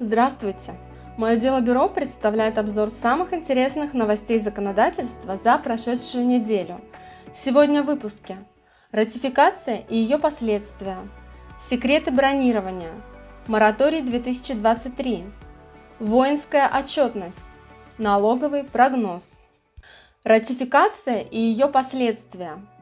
Здравствуйте! Мое дело бюро представляет обзор самых интересных новостей законодательства за прошедшую неделю. Сегодня в выпуске Ратификация и ее последствия, секреты бронирования, мораторий 2023, воинская отчетность, налоговый прогноз. Ратификация и ее последствия –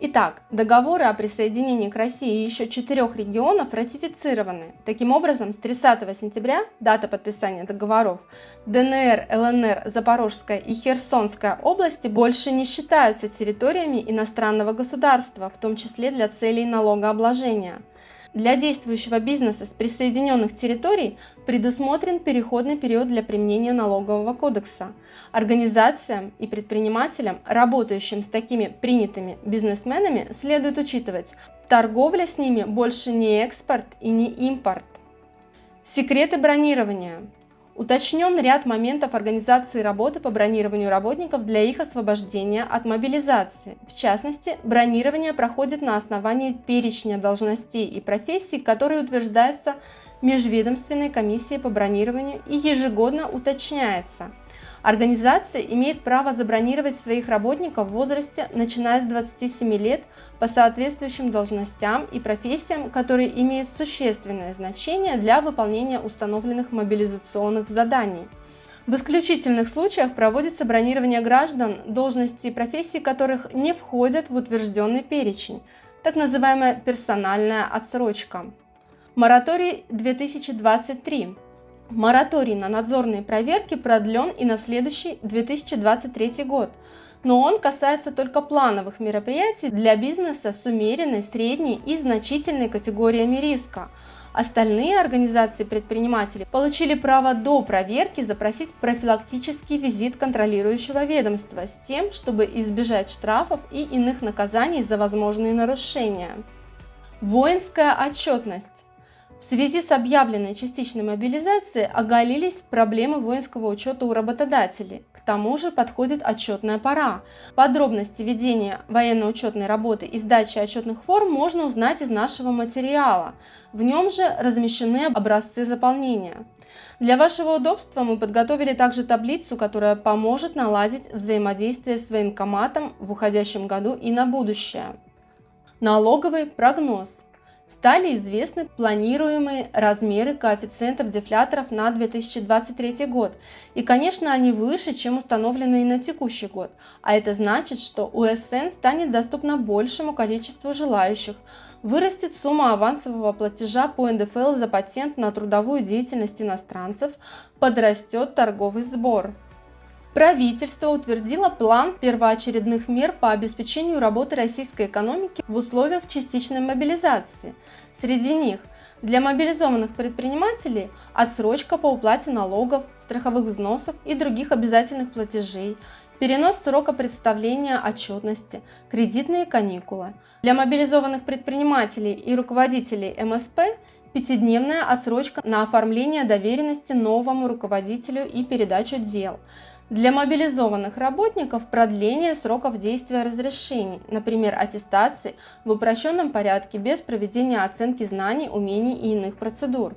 Итак, договоры о присоединении к России еще четырех регионов ратифицированы. Таким образом, с 30 сентября, дата подписания договоров, ДНР, ЛНР, Запорожская и Херсонская области больше не считаются территориями иностранного государства, в том числе для целей налогообложения. Для действующего бизнеса с присоединенных территорий предусмотрен переходный период для применения налогового кодекса. Организациям и предпринимателям, работающим с такими принятыми бизнесменами, следует учитывать, торговля с ними больше не экспорт и не импорт. Секреты бронирования. Уточнен ряд моментов организации работы по бронированию работников для их освобождения от мобилизации. В частности, бронирование проходит на основании перечня должностей и профессий, которые утверждаются Межведомственной комиссией по бронированию и ежегодно уточняется – Организация имеет право забронировать своих работников в возрасте, начиная с 27 лет, по соответствующим должностям и профессиям, которые имеют существенное значение для выполнения установленных мобилизационных заданий. В исключительных случаях проводится бронирование граждан, должности и профессии которых не входят в утвержденный перечень, так называемая персональная отсрочка. Мораторий 2023 Мораторий на надзорные проверки продлен и на следующий 2023 год, но он касается только плановых мероприятий для бизнеса с умеренной, средней и значительной категориями риска. Остальные организации предпринимателей получили право до проверки запросить профилактический визит контролирующего ведомства с тем, чтобы избежать штрафов и иных наказаний за возможные нарушения. Воинская отчетность. В связи с объявленной частичной мобилизацией оголились проблемы воинского учета у работодателей. К тому же подходит отчетная пора. Подробности ведения военно-учетной работы и сдачи отчетных форм можно узнать из нашего материала. В нем же размещены образцы заполнения. Для вашего удобства мы подготовили также таблицу, которая поможет наладить взаимодействие с военкоматом в уходящем году и на будущее. Налоговый прогноз стали известны планируемые размеры коэффициентов дефляторов на 2023 год. И, конечно, они выше, чем установленные на текущий год. А это значит, что УСН станет доступна большему количеству желающих. Вырастет сумма авансового платежа по НДФЛ за патент на трудовую деятельность иностранцев, подрастет торговый сбор. Правительство утвердило план первоочередных мер по обеспечению работы российской экономики в условиях частичной мобилизации. Среди них для мобилизованных предпринимателей отсрочка по уплате налогов, страховых взносов и других обязательных платежей, перенос срока представления отчетности, кредитные каникулы. Для мобилизованных предпринимателей и руководителей МСП пятидневная отсрочка на оформление доверенности новому руководителю и передачу дел – для мобилизованных работников продление сроков действия разрешений, например, аттестации в упрощенном порядке без проведения оценки знаний, умений и иных процедур.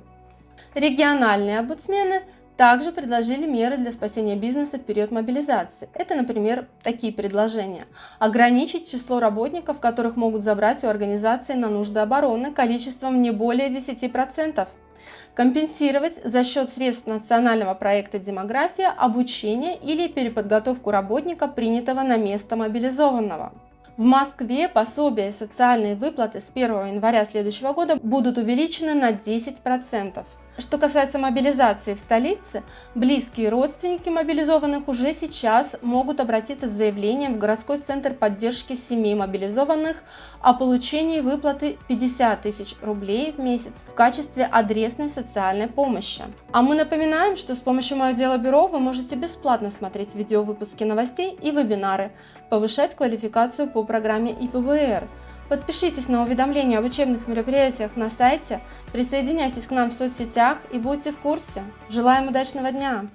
Региональные омбудсмены также предложили меры для спасения бизнеса в период мобилизации. Это, например, такие предложения. Ограничить число работников, которых могут забрать у организации на нужды обороны количеством не более 10% компенсировать за счет средств национального проекта «Демография» обучение или переподготовку работника, принятого на место мобилизованного. В Москве пособия и социальные выплаты с 1 января следующего года будут увеличены на 10%. Что касается мобилизации в столице, близкие родственники мобилизованных уже сейчас могут обратиться с заявлением в городской центр поддержки семей мобилизованных о получении выплаты 50 тысяч рублей в месяц в качестве адресной социальной помощи. А мы напоминаем, что с помощью Мое дело бюро вы можете бесплатно смотреть видеовыпуски новостей и вебинары, повышать квалификацию по программе ИПВР – Подпишитесь на уведомления об учебных мероприятиях на сайте, присоединяйтесь к нам в соцсетях и будьте в курсе. Желаем удачного дня!